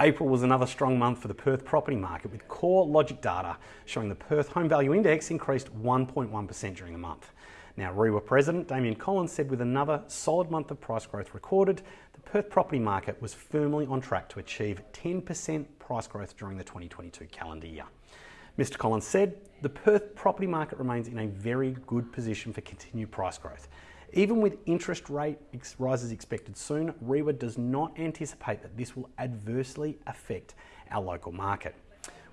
April was another strong month for the Perth property market with CoreLogic data showing the Perth Home Value Index increased 1.1% during the month. Now, REIWA President Damien Collins said with another solid month of price growth recorded, the Perth property market was firmly on track to achieve 10% price growth during the 2022 calendar year. Mr. Collins said, the Perth property market remains in a very good position for continued price growth. Even with interest rate rises expected soon, REIWA does not anticipate that this will adversely affect our local market.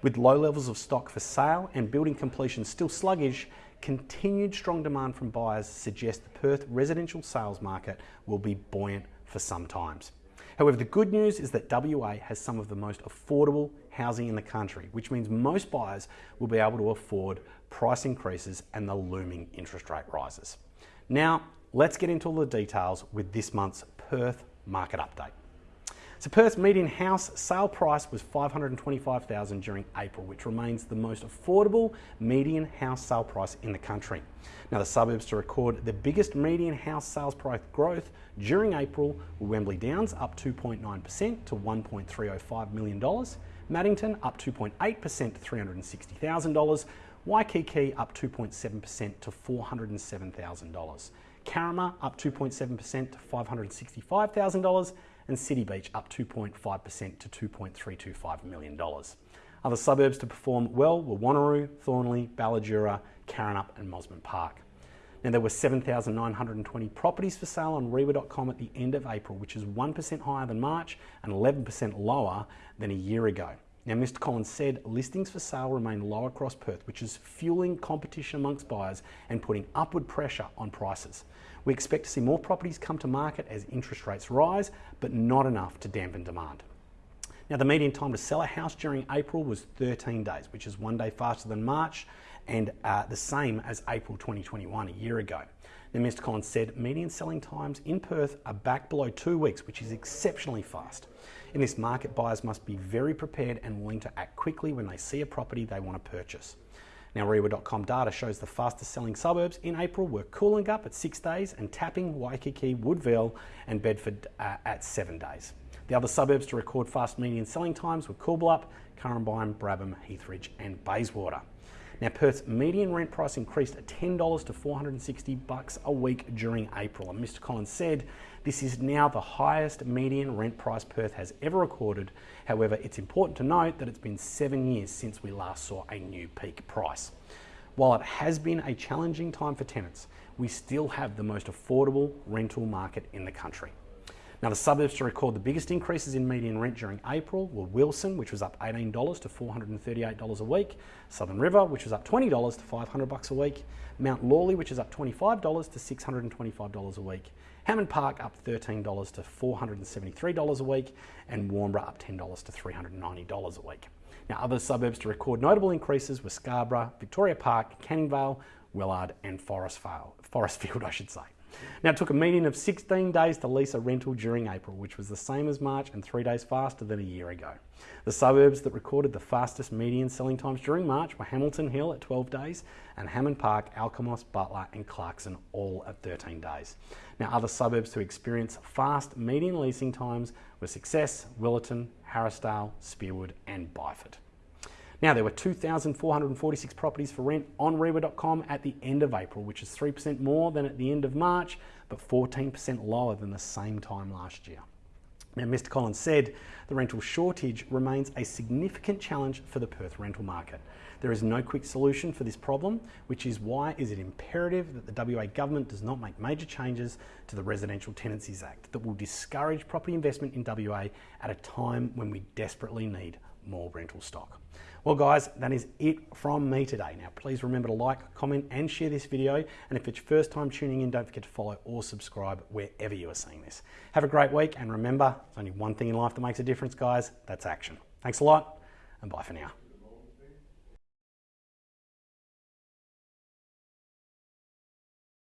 With low levels of stock for sale and building completions still sluggish, continued strong demand from buyers suggests the Perth residential sales market will be buoyant for some times. However, the good news is that WA has some of the most affordable housing in the country, which means most buyers will be able to afford price increases and the looming interest rate rises. Now, let's get into all the details with this month's Perth market update. So Perth's median house sale price was 525,000 during April, which remains the most affordable median house sale price in the country. Now the suburbs to record the biggest median house sales price growth during April were Wembley Downs up 2.9% to $1.305 million, Maddington up 2.8% to $360,000, Waikiki up 2.7% to $407,000, Carramar up 2.7% to $565,000, and City Beach up 2.5% to $2.325 million. Other suburbs to perform well were Wanneroo, Thornlie, Ballajura, Karrinyup and Mosman Park. Now there were 7,920 properties for sale on REIWA.com at the end of April, which is 1% higher than March and 11% lower than a year ago. Now, Mr. Collins said listings for sale remain low across Perth, which is fueling competition amongst buyers and putting upward pressure on prices. We expect to see more properties come to market as interest rates rise, but not enough to dampen demand. Now, the median time to sell a house during April was 13 days, which is one day faster than March and uh, the same as April 2021, a year ago. Mr. Collins said median selling times in Perth are back below two weeks, which is exceptionally fast. In this market, buyers must be very prepared and willing to act quickly when they see a property they want to purchase. Now, REIWA.com data shows the fastest selling suburbs in April were Coolangatta at six days and Tapping, Waikiki, Woodvale, and Bedford uh, at seven days. The other suburbs to record fast median selling times were Coolbellup, Currambine, Brabham, Heathridge, and Bayswater. Now, Perth's median rent price increased $10 to 460 bucks a week during April, and Mr. Collins said this is now the highest median rent price Perth has ever recorded. However, it's important to note that it's been seven years since we last saw a new peak price. While it has been a challenging time for tenants, we still have the most affordable rental market in the country. Now, the suburbs to record the biggest increases in median rent during April were Wilson, which was up $18 to $438 a week, Southern River, which was up $20 to 500 dollars a week, Mount Lawley, which is up $25 to $625 a week, Hammond Park up $13 to $473 a week, and Warnbro up $10 to $390 a week. Now, other suburbs to record notable increases were Scarborough, Victoria Park, Canning Vale, Wellard, and Forestfield, Forestfield, I should say. Now, it took a median of 16 days to lease a rental during April, which was the same as March and three days faster than a year ago. The suburbs that recorded the fastest median selling times during March were Hamilton Hill at 12 days and Hammond Park, Alkimos, Butler, and Clarkson all at 13 days. Now, other suburbs to experience fast median leasing times were Success, Willetton, Harrisdale, Spearwood, and Byford. Now, there were 2,446 properties for rent on REIWA.com at the end of April, which is 3% more than at the end of March, but 14% lower than the same time last year. Now, Mr. Collins said the rental shortage remains a significant challenge for the Perth rental market. There is no quick solution for this problem, which is why is it imperative that the WA government does not make major changes to the Residential Tenancies Act that will discourage property investment in WA at a time when we desperately need more rental stock. Well guys, that is it from me today. Now please remember to like, comment and share this video. And if it's your first time tuning in, don't forget to follow or subscribe wherever you are seeing this. Have a great week and remember, there's only one thing in life that makes a difference guys, that's action. Thanks a lot and bye for now.